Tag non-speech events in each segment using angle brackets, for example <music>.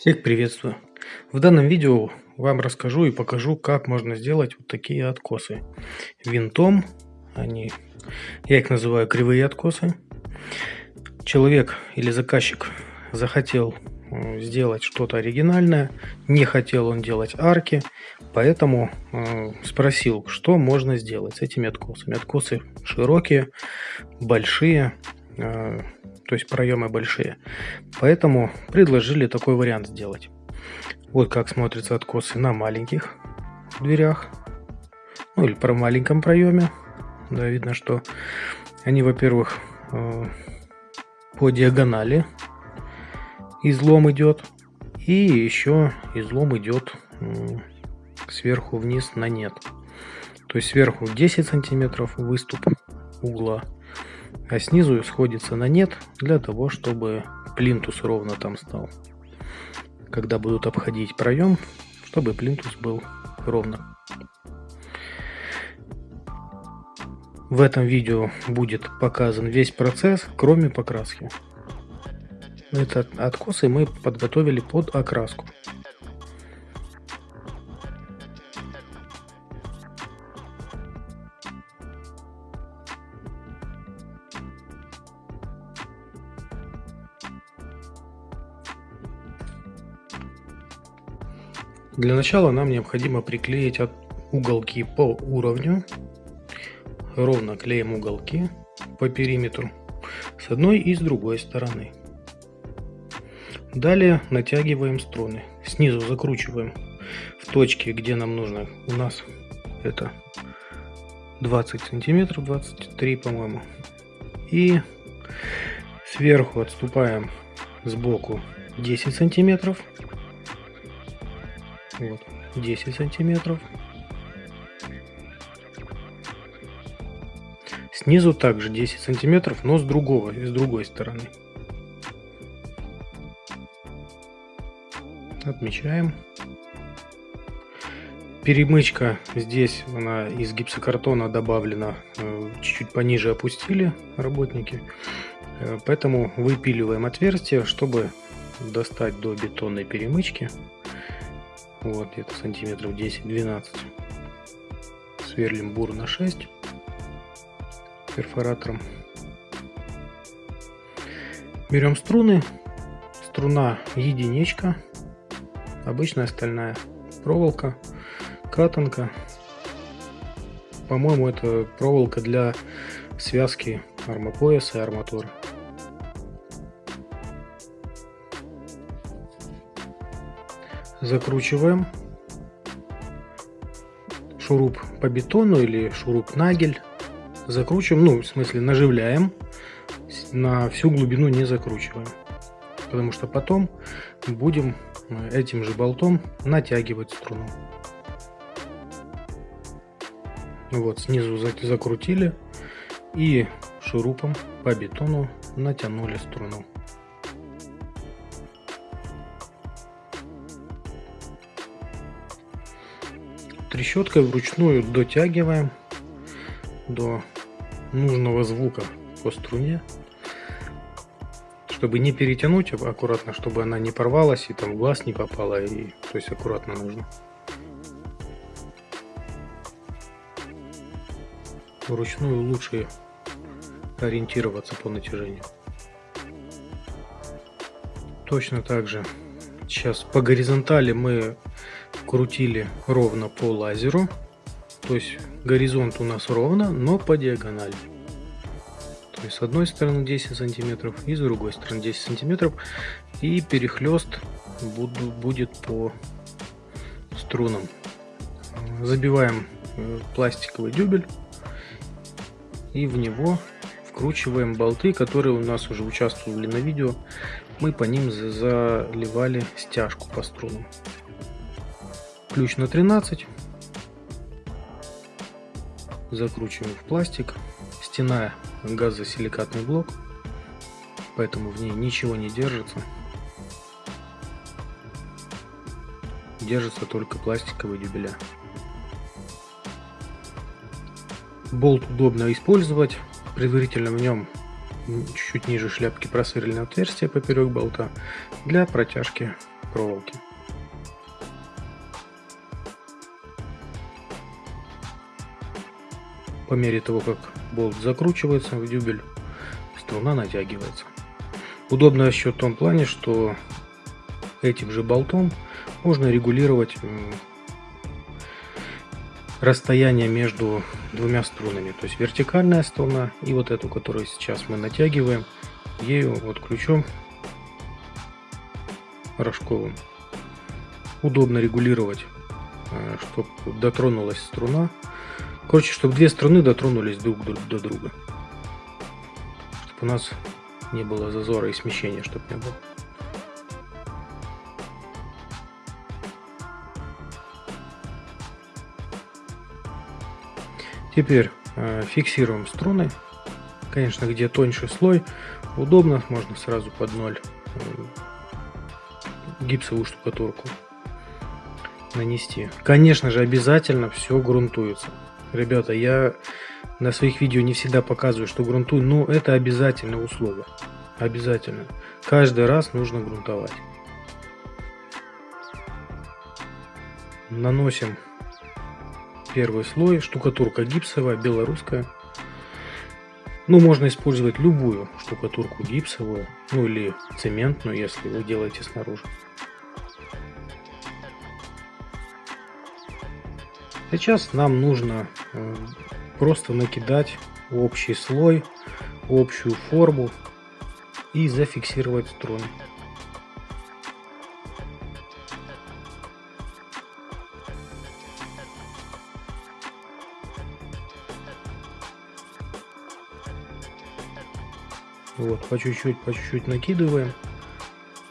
Всех приветствую! В данном видео вам расскажу и покажу, как можно сделать вот такие откосы винтом. Они, я их называю кривые откосы. Человек или заказчик захотел сделать что-то оригинальное, не хотел он делать арки, поэтому спросил, что можно сделать с этими откосами. Откосы широкие, большие, э, то есть проемы большие. Поэтому предложили такой вариант сделать. Вот как смотрятся откосы на маленьких дверях. Ну или про маленьком проеме. Да, видно, что они, во-первых, э, по диагонали излом идет. И еще излом идет сверху вниз на нет. То есть сверху 10 сантиметров выступ угла а снизу сходится на нет для того, чтобы плинтус ровно там стал. Когда будут обходить проем, чтобы плинтус был ровно. В этом видео будет показан весь процесс, кроме покраски. Этот откосы мы подготовили под окраску. Для начала нам необходимо приклеить уголки по уровню. Ровно клеим уголки по периметру с одной и с другой стороны. Далее натягиваем струны. Снизу закручиваем в точке, где нам нужно. У нас это 20 сантиметров, 23 по-моему. И сверху отступаем сбоку 10 сантиметров вот, 10 сантиметров. Снизу также 10 сантиметров, но с другого, с другой стороны. Отмечаем. Перемычка здесь, она из гипсокартона добавлена, э, чуть-чуть пониже опустили работники. Э, поэтому выпиливаем отверстие, чтобы достать до бетонной перемычки. Вот где-то сантиметров 10-12. Сверлим бур на 6 перфоратором. Берем струны. Струна единичка. Обычная стальная проволока. Катанка. По-моему, это проволока для связки армопояса и арматуры. Закручиваем шуруп по бетону или шуруп нагель. Закручиваем, ну, в смысле, наживляем. На всю глубину не закручиваем. Потому что потом будем э, этим же болтом натягивать струну. Вот, снизу закрутили и шурупом по бетону натянули струну. Трещоткой вручную дотягиваем до нужного звука по струне чтобы не перетянуть аккуратно чтобы она не порвалась и там в глаз не попала и то есть аккуратно нужно. Вручную лучше ориентироваться по натяжению. Точно так же сейчас по горизонтали мы крутили ровно по лазеру. То есть горизонт у нас ровно, но по диагонали. То есть с одной стороны 10 сантиметров и с другой стороны 10 сантиметров. И перехлест буду, будет по струнам. Забиваем э, пластиковый дюбель и в него вкручиваем болты, которые у нас уже участвовали на видео. Мы по ним заливали стяжку по струнам ключ на 13 закручиваем в пластик. Стена газосиликатный блок. Поэтому в ней ничего не держится. Держится только пластиковые дюбеля. Болт удобно использовать. Предварительно в нем чуть-чуть ниже шляпки просверлено отверстие поперек болта для протяжки проволоки. По мере того, как болт закручивается в дюбель, струна натягивается. Удобно еще в том плане, что этим же болтом можно регулировать расстояние между двумя струнами. То есть вертикальная струна и вот эту, которую сейчас мы натягиваем, ею вот ключом рожковым. Удобно регулировать, э, чтобы дотронулась струна. Короче, чтобы две струны дотронулись друг до друга. Чтобы у нас не было зазора и смещения, чтобы не было. Теперь э, фиксируем струны. Конечно, где тоньше слой, удобно, можно сразу под ноль э, гипсовую штукатурку нанести. Конечно же, обязательно все грунтуется. Ребята, я на своих видео не всегда показываю, что грунтую, но это обязательное условие. Обязательно. Каждый раз нужно грунтовать. Наносим Первый слой, штукатурка гипсовая, белорусская. Ну, можно использовать любую штукатурку гипсовую, ну или цементную, если вы делаете снаружи. Сейчас нам нужно э, просто накидать общий слой, общую форму и зафиксировать струны. Вот, по чуть-чуть, по чуть-чуть накидываем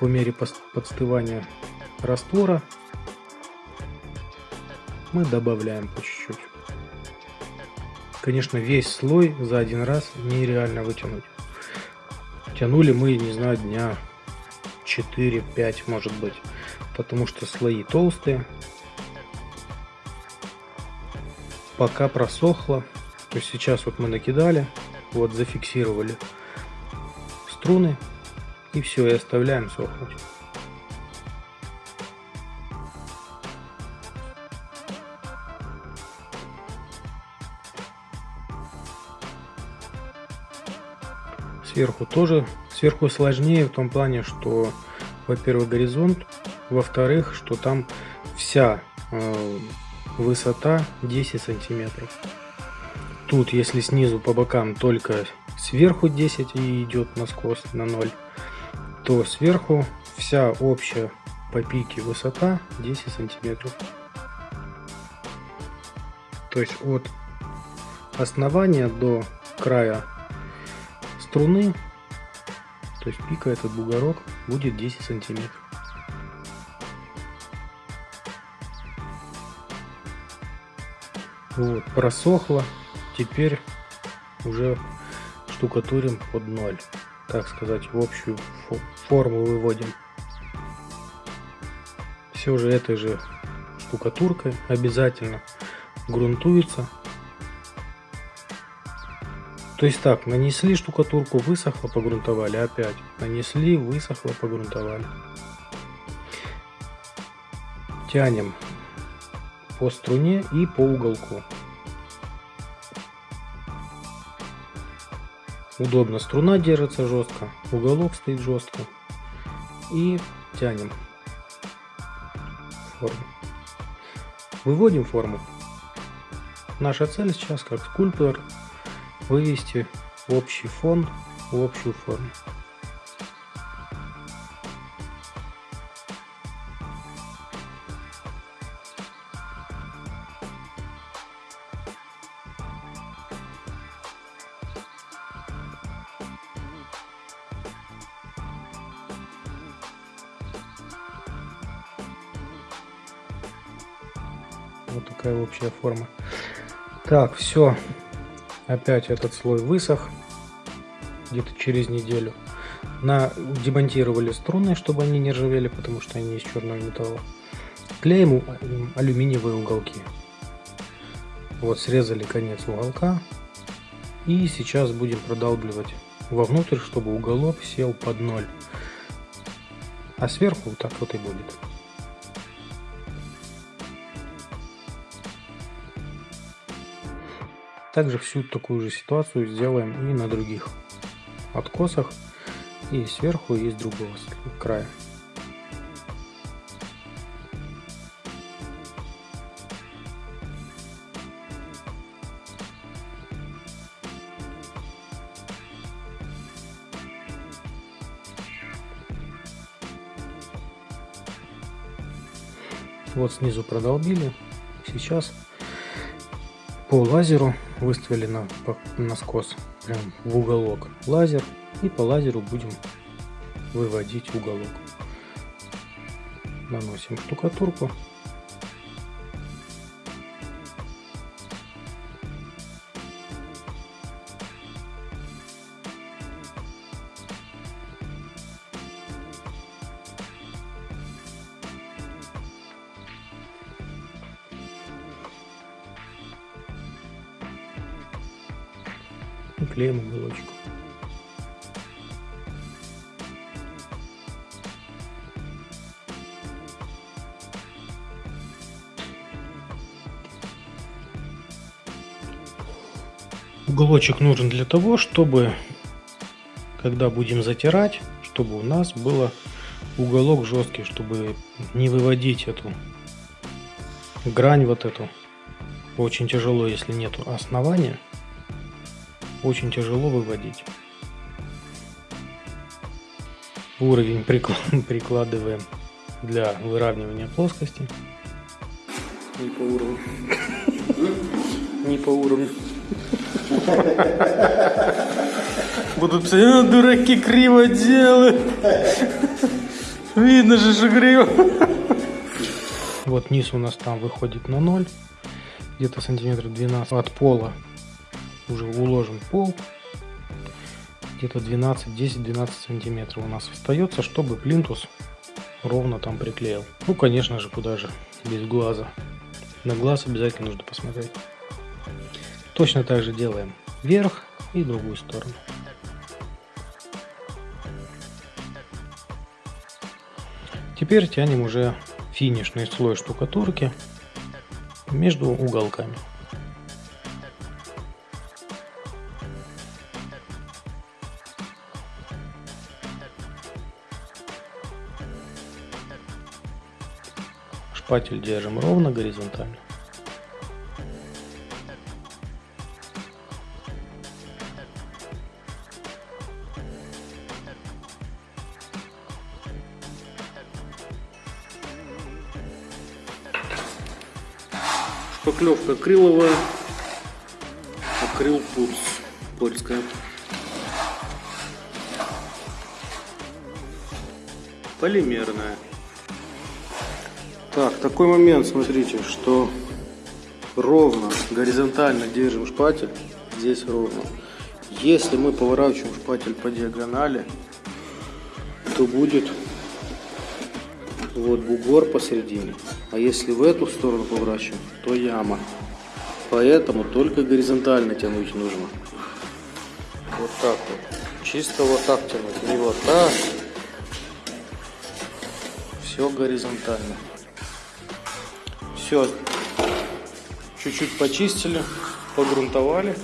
по мере подстывания раствора. Мы добавляем по чуть-чуть. Конечно, весь слой за один раз нереально вытянуть. Тянули мы, не знаю, дня 4-5, может быть. Потому что слои толстые. Пока просохло. То есть сейчас вот мы накидали, вот зафиксировали струны и все, и оставляем сохнуть. Сверху тоже, сверху сложнее в том плане, что, во-первых, горизонт, во-вторых, что там вся э, высота 10 сантиметров. Тут, если снизу по бокам только сверху 10 и идет наскос на 0, то сверху вся общая по пике высота 10 сантиметров. То есть от основания до края струны, то есть пика этот бугорок будет 10 сантиметров. Вот, просохло. Теперь уже штукатурим под ноль. Так сказать, в общую форму выводим. Все же этой же штукатуркой обязательно грунтуется. То есть так, нанесли штукатурку, высохло, погрунтовали, опять. Нанесли, высохло, погрунтовали. Тянем по струне и по уголку. Удобно, струна держится жестко, уголок стоит жестко. И тянем форму. Выводим форму. Наша цель сейчас, как скульптор, вывести общий фон в общую форму. Вот такая общая форма. Так, все. Опять этот слой высох. Где-то через неделю. На, демонтировали струны, чтобы они не ржавели, потому что они из черного металла. Клеим алюминиевые уголки. Вот срезали конец уголка. И сейчас будем продалбливать вовнутрь, чтобы уголок сел под ноль. А сверху вот так вот и будет. Также всю такую же ситуацию сделаем и на других откосах. И сверху, и с другого края. Вот снизу продолбили. Сейчас по лазеру выставили на, скос прям в уголок лазер и по лазеру будем выводить уголок. Наносим штукатурку. И клеим уголочек. Уголочек нужен для того, чтобы, когда будем затирать, чтобы у нас было уголок жесткий, чтобы не выводить эту грань вот эту. Очень тяжело, если нету основания очень тяжело выводить. Уровень <laughs> прикладываем для выравнивания плоскости. Не по уровню. <laughs> Не по уровню. Будут писать, «А, дураки криво делают. Видно же, что криво. Вот низ у нас там выходит на ноль. Где-то сантиметров 12 от пола уже уложен пол. Где-то 12 10-12 сантиметров у нас остается чтобы плинтус ровно там приклеил. Ну конечно же куда же без глаза. На глаз обязательно нужно посмотреть. Точно так же делаем вверх и другую сторону. Теперь тянем уже финишный слой штукатурки между уголками Шпатель держим ровно горизонтально. Шпаклевка акриловая, акрил пульс польская. Полимерная. Так, такой момент, смотрите, что ровно, горизонтально держим шпатель, здесь ровно. Если мы поворачиваем шпатель по диагонали, то будет вот бугор посередине. А если в эту сторону поворачиваем, то яма. Поэтому только горизонтально тянуть нужно. Вот так вот. Чисто вот так тянуть, не вот так. Все горизонтально. Все, чуть-чуть почистили, погрунтовали.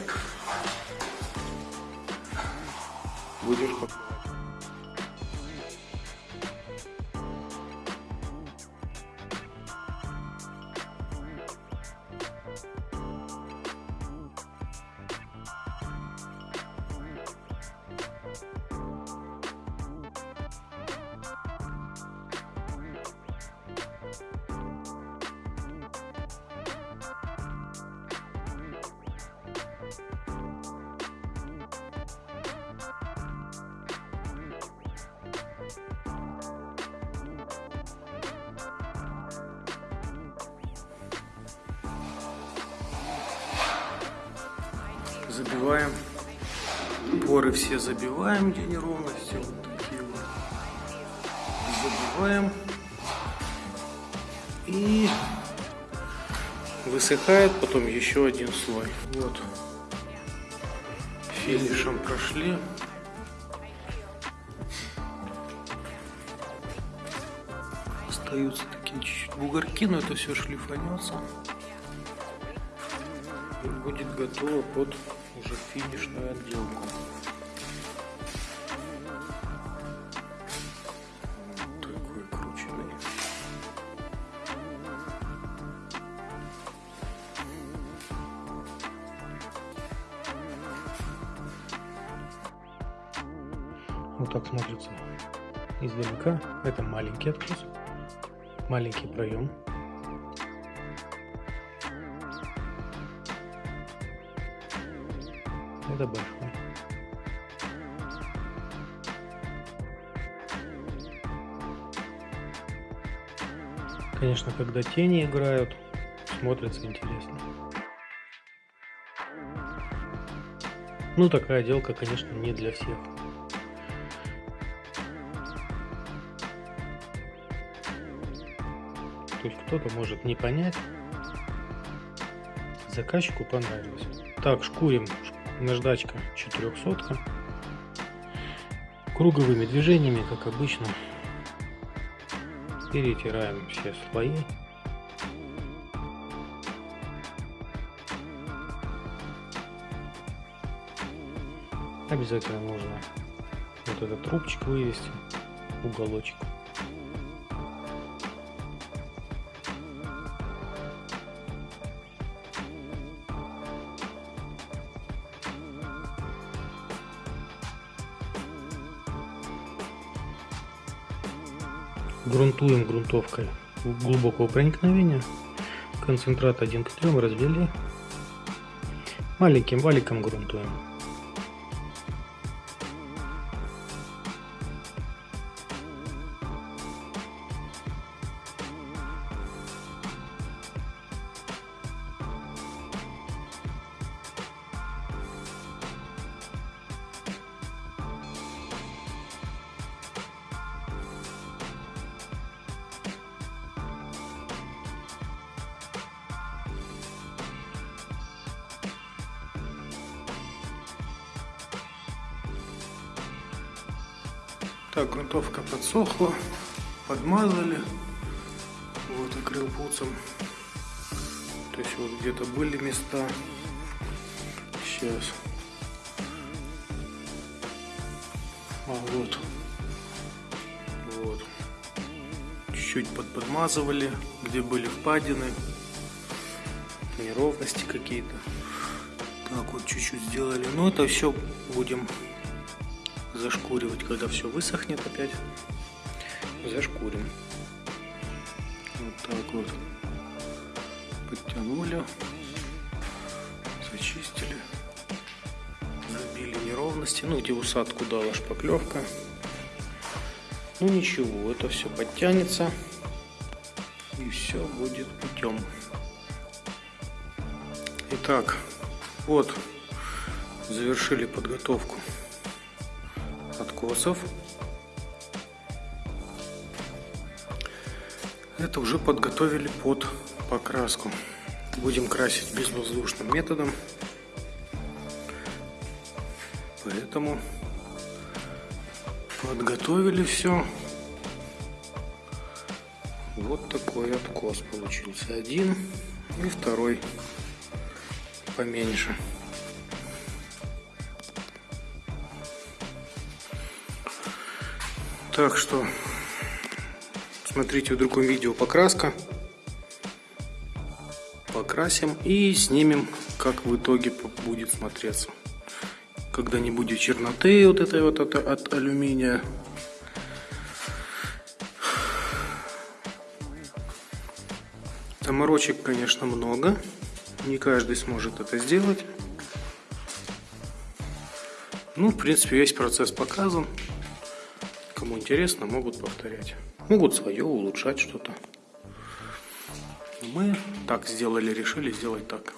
Забиваем. Поры все забиваем, где неровности. Вот такие вот. Забиваем. И высыхает потом еще один слой. Вот. Финишем прошли. Остаются такие чуть-чуть бугорки, но это все шлифанется. И будет готово под уже финишную отделку. такой крученный. Вот так смотрится издалека. Это маленький откос, маленький проем. Это большой. Конечно, когда тени играют, смотрится интересно. Ну, такая отделка, конечно, не для всех. Есть кто-то может не понять, заказчику понравилось. Так, шкурим наждачка 400 круговыми движениями, как обычно, перетираем все слои. Обязательно нужно вот этот трубчик вывести, уголочек. Грунтуем грунтовкой глубокого проникновения. Концентрат 1 к 3 развели. Маленьким валиком грунтуем. Так, грунтовка подсохла, подмазали, вот акрилпуцем. То есть вот где-то были места. Сейчас. А вот. Вот. Чуть-чуть подподмазывали, где были впадины, неровности какие-то. Так вот чуть-чуть сделали. Но это все будем зашкуривать, когда все высохнет опять. Зашкурим. Вот так вот. Подтянули. Зачистили. Забили неровности. Ну, где усадку дала шпаклевка. Ну ничего, это все подтянется. И все будет путем. Итак, вот завершили подготовку откосов. Это уже подготовили под покраску. Будем красить безвоздушным методом. Поэтому подготовили все. Вот такой откос получился. Один и второй поменьше. Так что смотрите в другом видео покраска. Покрасим и снимем, как в итоге будет смотреться. Когда не будет черноты вот этой вот от, от алюминия. Заморочек, конечно, много. Не каждый сможет это сделать. Ну, в принципе, весь процесс показан. Кому интересно, могут повторять. Могут свое улучшать что-то. Мы так сделали, решили сделать так.